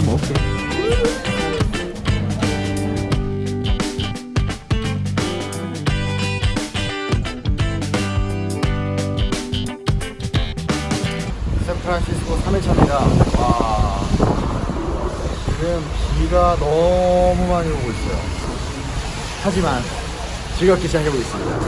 좀 먹을게 샌프란시스코 3일차입니다. 와 지금 비가 너무 많이 오고 있어요. 하지만 즐겁게 시작해보겠습니다.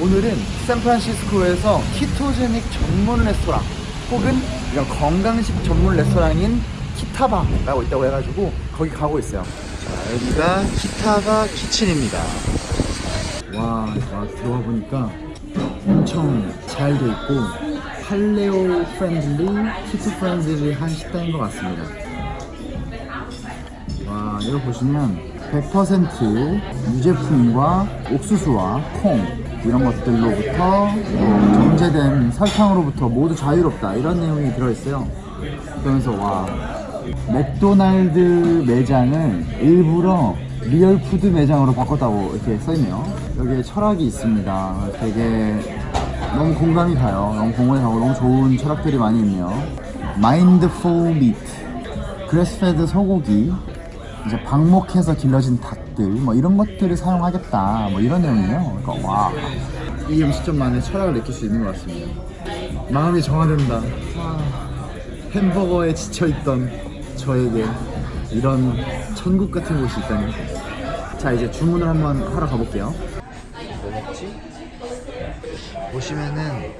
오늘은 샌프란시스코에서 키토제닉 전문 레스토랑 혹은 이런 건강식 전문 레스토랑인 키타바라고 있다고 해가지고 거기 가고 있어요 자 여기가 키타바 키친입니다 와, 와 들어가 보니까 엄청 잘 돼 있고 paleo friendly, keto friendly한 식당인 것 같습니다. 와, 이거 보시면 100% 유제품과 옥수수와 콩 이런 것들로부터 정제된 설탕으로부터 모두 자유롭다 이런 내용이 들어있어요. 그러면서 와 맥도날드 매장을 일부러 real food 매장으로 바꿨다고 이렇게 써있네요. 여기에 철학이 있습니다. 되게 너무 공감이 가요. 너무 공감이 가고 너무 좋은 철학들이 많이 있네요. mindful meat, grass-fed 소고기, 이제 방목해서 길러진 닭들, 뭐 이런 것들을 사용하겠다, 뭐 이런 내용이에요. 그러니까 와, 이 음식점만의 철학을 느낄 수 있는 것 같습니다. 마음이 정화된다. 아, 햄버거에 지쳐있던 저에게 이런 천국 같은 곳이 있다니. 자, 이제 주문을 한번 하러 가볼게요. 뭐 먹지? 보시면은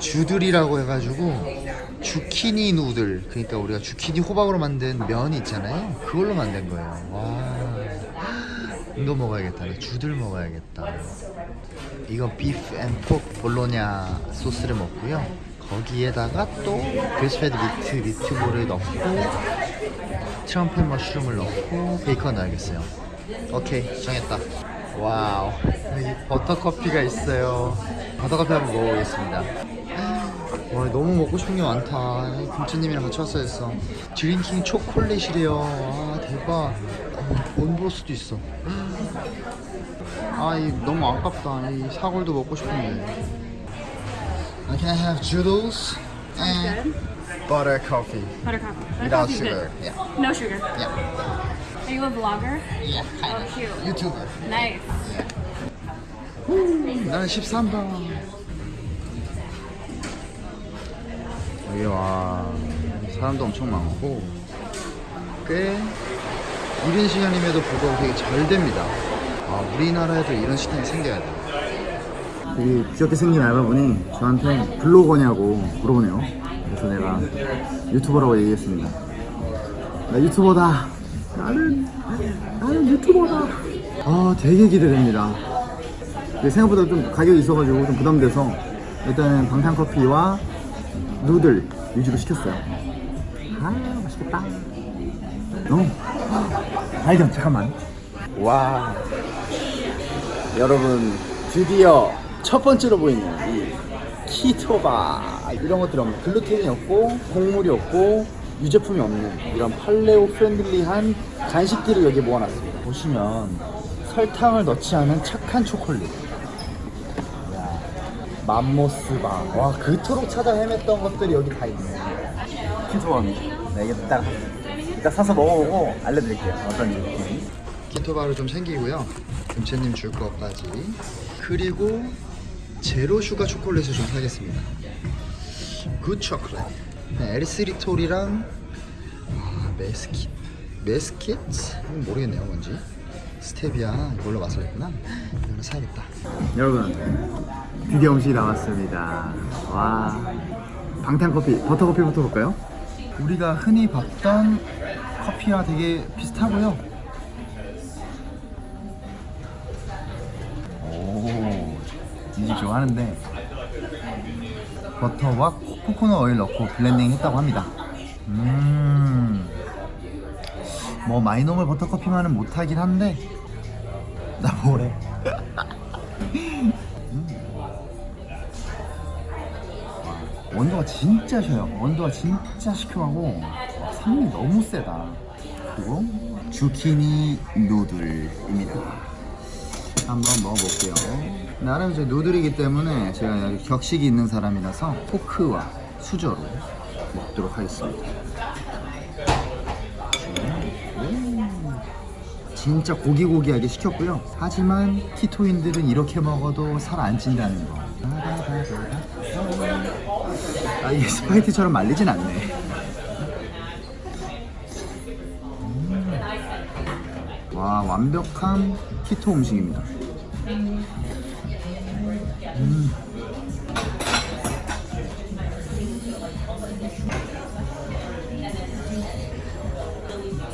주들이라고 해가지고 주키니 누들. 그러니까 우리가 주키니 호박으로 만든 면이 있잖아요. 그걸로 만든 거예요. 와. 이거 먹어야겠다. 나 zoodle 먹어야겠다. 이거 beef and pork 볼로냐 소스를 먹고요 거기에다가 또 grass-fed meat 미트볼을 넣고 trumpet mushroom을 넣고 베이컨 넣어야겠어요. 오케이 정했다. wow 여기 버터커피가 있어요. 버터커피 한번 먹어보겠습니다. 와 너무 먹고 싶은 게 많다. 김치님이랑 같이 왔어야 했어. 드링킹 초콜릿이래요. 아 대박. 못볼 수도 있어. 아이 너무 아깝다. 이 사골도 먹고 싶은데 Uh, Can I have Judos and butter coffee Butter coffee. Butter without coffee's sugar? good. Yeah, No sugar. yeah, Are you a vlogger? yeah. Oh, cute. YouTuber. Nice. 나는 13번 여기 와 사람도 엄청 많고 꽤 이른 시간임에도 불구하고 되게 잘 됩니다 아 우리나라에도 이런 식당이 생겨야 돼 여기 귀엽게 생긴 알바분이 저한테 블로거냐고 물어보네요. 그래서 내가 유튜버라고 얘기했습니다. 나 유튜버다. 나는 나는 유튜버다. 아 되게 기대됩니다. 생각보다 좀 가격이 있어가지고 좀 부담돼서 일단은 방탄커피와 noodle 위주로 시켰어요. 아 맛있겠다. 너무 발견 잠깐만. 와. 여러분 드디어 첫 번째로 보이는 이 keto bar 이런 것들이 없는 글루텐이 없고 곡물이 없고 유제품이 없는 이런 paleo friendly한 간식들을 여기 모아놨습니다. 보시면 설탕을 넣지 않은 착한 초콜릿. 야, 맘모스바. 와 그토록 찾아 헤맸던 것들이 여기 다 있네. keto bar입니다. 네, 이게 딱 이따 사서 먹어보고 알려드릴게요. 어떤 느낌 keto bar로 좀 챙기고요. 금채님 줄 것까지. 그리고 zero sugar 초콜릿을 좀 사겠습니다. good 초콜릿 네, 에리스리톨이랑 아, 메스킷. 메스킷? 모르겠네요 뭔지. 스테비아 이걸로 했구나. 이거는 사야겠다. 여러분 드디어 음식이 나왔습니다. 와. 방탄커피 버터커피부터 볼까요? 우리가 흔히 봤던 커피와 되게 비슷하고요 인식 좋아하는데 버터와 코코넛 오일 넣고 블렌딩 했다고 합니다. 음, 뭐 마이노멀 버터커피만은 못하긴 한데 나 뭐래? 음. 원도가 진짜 셔요. 원도가 진짜 시큼하고 와, 산미 너무 세다. 그리고 zucchini noodle입니다. 한번 먹어볼게요 나름 이제 누들이기 때문에 제가 여기 격식이 있는 사람이라서 포크와 수저로 먹도록 하겠습니다 진짜 고기고기하게 시켰고요. 하지만 키토인들은 이렇게 먹어도 살 안 찐다는 거. 아 이게 스파게티처럼 말리진 않네. 음. 와 완벽한 키토 음식입니다. 음.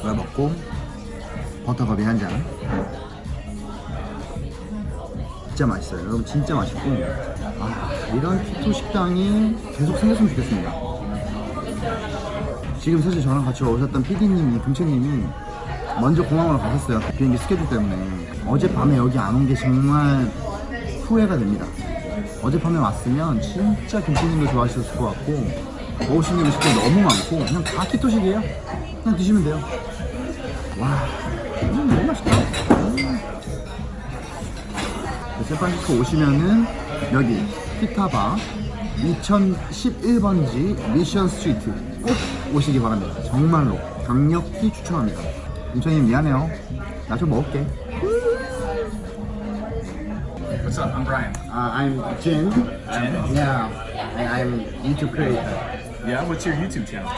이거 먹고 버터커피 한 잔. 진짜 맛있어요. 여러분 진짜 맛있고 아 이런 키토 식당이 계속 생겼으면 좋겠습니다. 지금 사실 저랑 같이 오셨던 PD님이 금채님이 먼저 공항으로 가셨어요. 비행기 스케줄 때문에 어젯밤에 여기 안 온 게 정말 후회가 됩니다. 어젯밤에 왔으면 진짜 김치님도 좋아하셨을 것 같고 먹으시는 음식들이 너무 많고 그냥 다 키토식이에요. 그냥 드시면 돼요. 와, 음, 너무 맛있다. 음. 샌프란시스코 오시면은 여기 피타바 2011번지 미션 스트리트 꼭 오시기 바랍니다. 정말로 강력히 추천합니다. 인천님 미안해요. 나 좀 먹을게. I'm Uh, I'm Jin. Jin? Yeah, and I'm YouTube creator. Yeah, what's your YouTube channel?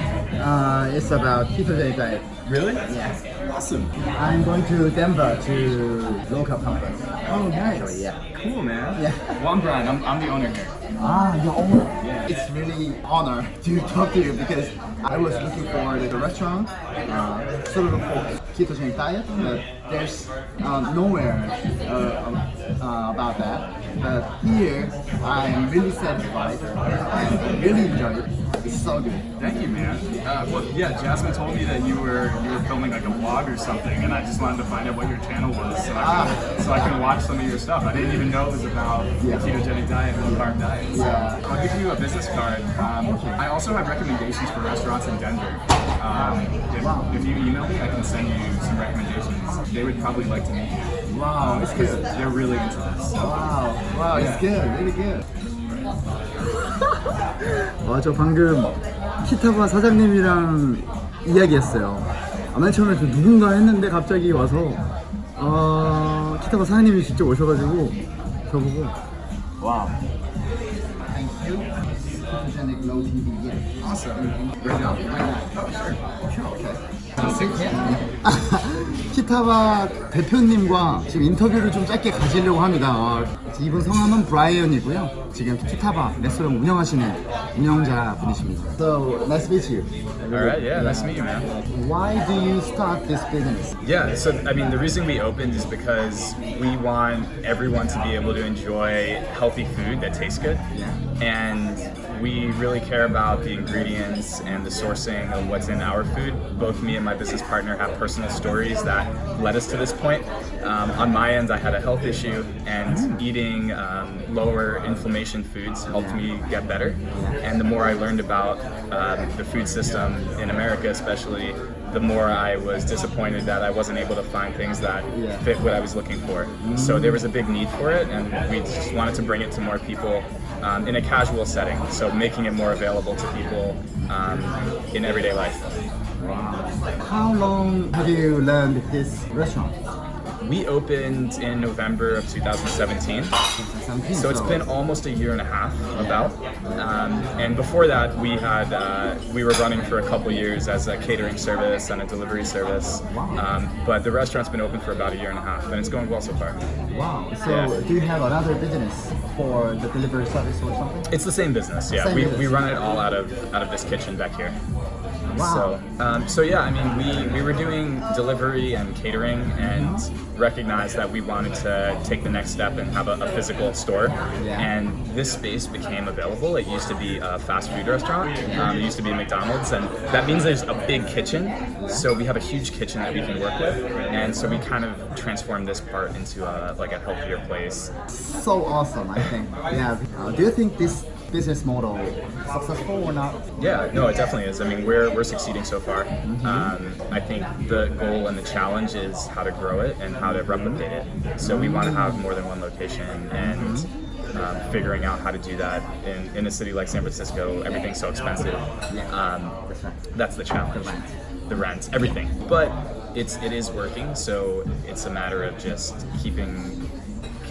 Uh, it's about ketogenic diet. Really? Yeah. Awesome. I'm going to Denver to local conference. Oh, nice. Actually, yeah. Cool, man. Yeah. Well, I'm Brian. I'm, I'm the owner here. Ah, your owner. Yeah. It's really honor to talk to you because I was looking for the restaurant uh, sort of for ketogenic diet, but there's uh, nowhere uh, uh, about that. But here, I am really satisfied and really enjoy it. It's so good. Thank you, man. Uh, well, yeah, Jasmine told me that you were you were filming like a vlog or something, and I just wanted to find out what your channel was so I can, so I can watch some of your stuff. I didn't even know it was about Yeah. ketogenic diet and low carb diet. So Yeah. I'll give you a business card. Um, I also have recommendations for restaurants in Denver. Um, if, Wow. if you email me, I can send you some recommendations. They would probably like to meet you. Wow, it's good. they're really into this. So. Wow, wow, it's good, really good. 와, 저 방금 키타바 사장님이랑 이야기했어요. 아, 맨 처음에 저 누군가 했는데 갑자기 와서 어, 키타바 사장님이 직접 오셔가지고 저보고 와우. Right now? 키타바 대표님과 지금 인터뷰를 좀 짧게 가지려고 합니다. 어, 이분 성함은 브라이언이고요. 지금 키타바 레스토랑 운영하시는 운영자 분이십니다. So nice to meet you. All right, yeah, nice to meet you, man. Why do you start this business? Yeah, so I mean, the reason we opened is because we want everyone to be able to enjoy healthy food that tastes good. Yeah. And we really care about the ingredients and the sourcing of what's in our food. Both me and my business partner have personal stories that led us to this point. Um, on my end, I had a health issue, and eating um, lower inflammation foods helped me get better. And the more I learned about um, the food system in America, especially, the more I was disappointed that I wasn't able to find things that Yeah. fit what I was looking for. So there was a big need for it, and we just wanted to bring it to more people um, in a casual setting. So making it more available to people um, in everyday life. Wow. How long have you learned this restaurant? We opened in November of 2017. So it's been almost a year and a half, about. Um, and before that, we had uh, we were running for a couple years as a catering service and a delivery service. Um, but the restaurant's been open for about a year and a half, and it's going well so far. Wow. So Yeah. do you have another business for the delivery service or something? It's the same business, yeah. Same we, business. we run it all out of out of this kitchen back here. Wow. So, um, so yeah, I mean, we, we were doing delivery and catering, and recognized that we wanted to take the next step and have a, a physical store. Yeah. And this space became available. It used to be a fast food restaurant. Um, it used to be a McDonald's, and that means there's a big kitchen. So we have a huge kitchen that we can work with, and so we kind of transformed this part into a, like a healthier place. So awesome, I think. Yeah. Uh, do you think this business model successful or not? Yeah, no, it definitely is. I mean, we're, we're succeeding so far. Um, I think the goal and the challenge is how to grow it and how to replicate it. So we want to have more than one location and um, figuring out how to do that in, in a city like San Francisco, everything's so expensive. Um, That's that's the challenge. The rent. The rent, everything. But it's it is working. So it's a matter of just keeping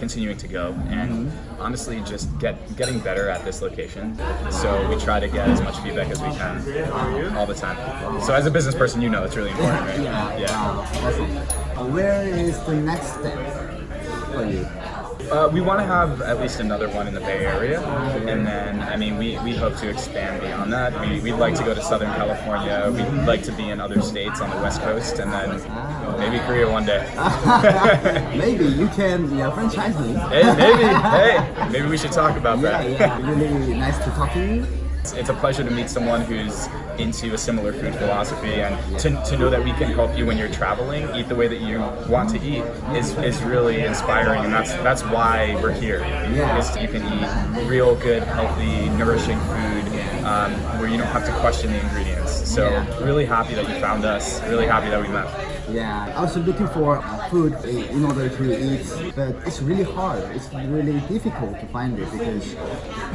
continuing to go and honestly just get getting better at this location. So we try to get as much feedback as we can all the time. So as a business person you know it's really important right? Wow, awesome. Uh, where is the next step for you? Uh, we want to have at least another one in the Bay Area, and then I mean we, we hope to expand beyond that. We, we'd like to go to Southern California. We'd like to be in other states on the West Coast, and then maybe Korea one day. Maybe you can yeah, franchise me. hey, maybe. Hey, maybe we should talk about that. Yeah, yeah, really nice to talk to you. It's, it's a pleasure to meet someone who's into a similar food philosophy and to, to know that we can help you when you're traveling eat the way that you want to eat is, is really inspiring. And that's that's why we're here. Yeah. is you can eat real good healthy nourishing food um, where you don't have to question the ingredients. So really happy that you found us. Really happy that we met Yeah, I was looking for uh, food in order to eat, but it's really hard. It's really difficult to find it because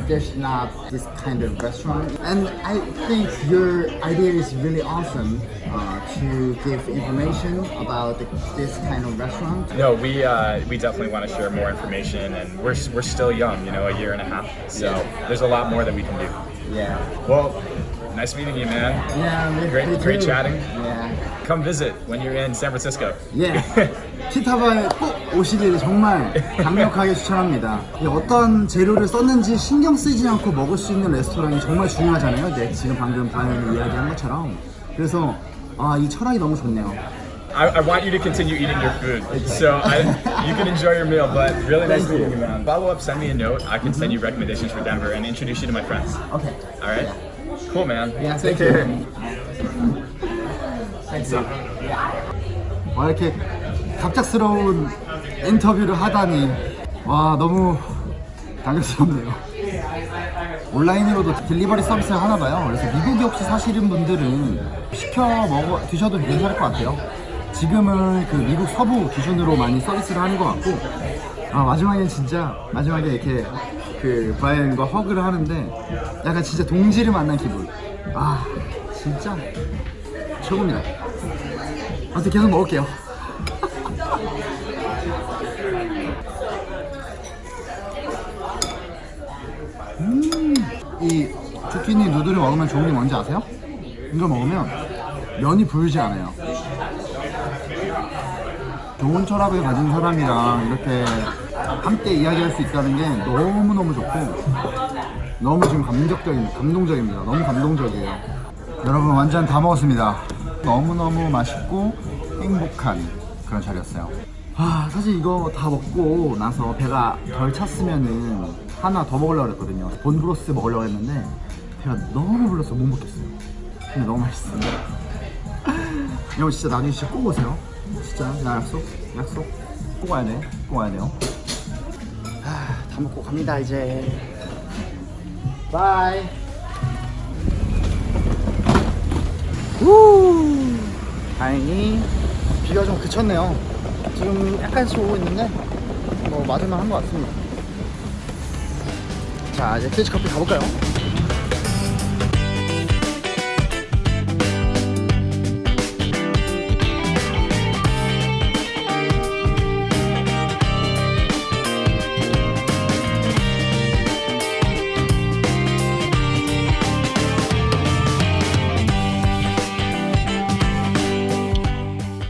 there's not this kind of restaurant. And I think your idea is really awesome uh, to give information about the, this kind of restaurant. no we uh, we definitely want to share more information and we're, we're still young you know a year and a half so there's a lot more that we can do Yeah. well nice meeting you man Yeah, Great- great chatting. Yeah. come visit when you're in San Francisco 예. 키타바에 꼭 오시기를 정말 강력하게 추천합니다. 이 어떤 재료를 썼는지 신경 쓰지 않고 먹을 수 있는 레스토랑이 정말 중요하잖아요. 네, 지금 방금 바이언이 이야기한 것처럼. 그래서 아, 이 철학이 너무 좋네요. I, I want you to continue eating your food. So I, you can enjoy your meal, but really nice meeting you, man. Follow up, send me a note. I can send you recommendations for Denver and introduce you to my friends. 오케이. All right? Cool, man. Yeah, Take care. you. 와 이렇게 갑작스러운 인터뷰를 하다니 와 너무 당황스럽네요. 온라인으로도 딜리버리 서비스를 하나 봐요. 그래서 미국에 혹시 사시는 분들은 시켜 먹어 드셔도 괜찮을 것 같아요. 지금은 그 미국 서부 기준으로 많이 서비스를 하는 것 같고 아 마지막엔 진짜 마지막에 이렇게 그 브라이언과 허그를 하는데 약간 진짜 동지를 만난 기분. 아 진짜 최고입니다. 아무튼 계속 먹을게요. 음, 이 zucchini 누들을 먹으면 좋은 게 뭔지 아세요? 이걸 먹으면 면이 불지 않아요. 좋은 철학을 가진 사람이랑 이렇게 함께 이야기할 수 있다는 게 너무너무 좋고 너무 지금 감격적인, 감동적입니다. 너무 감동적이에요. 여러분 완전 다 먹었습니다. 너무너무 맛있고 행복한 그런 자리였어요. 아, 사실 이거 다 먹고 나서 배가 덜 찼으면은 하나 더 먹으려고 했거든요. 본브로스 먹으려고 했는데 배가 너무 불러서 못 먹겠어요. 근데 너무 맛있어요. 여러분 진짜 나중에 진짜 꼭 오세요. 진짜 나 약속, 약속. 꼭 와야 돼. 꼭 와야 돼요. 아, 다 먹고 갑니다 이제. bye. 우. 다행히 비가 좀 그쳤네요. 지금 약간씩 오고 있는데 뭐 맞을만 한 것 같습니다. 자 이제 피치 커피 가볼까요?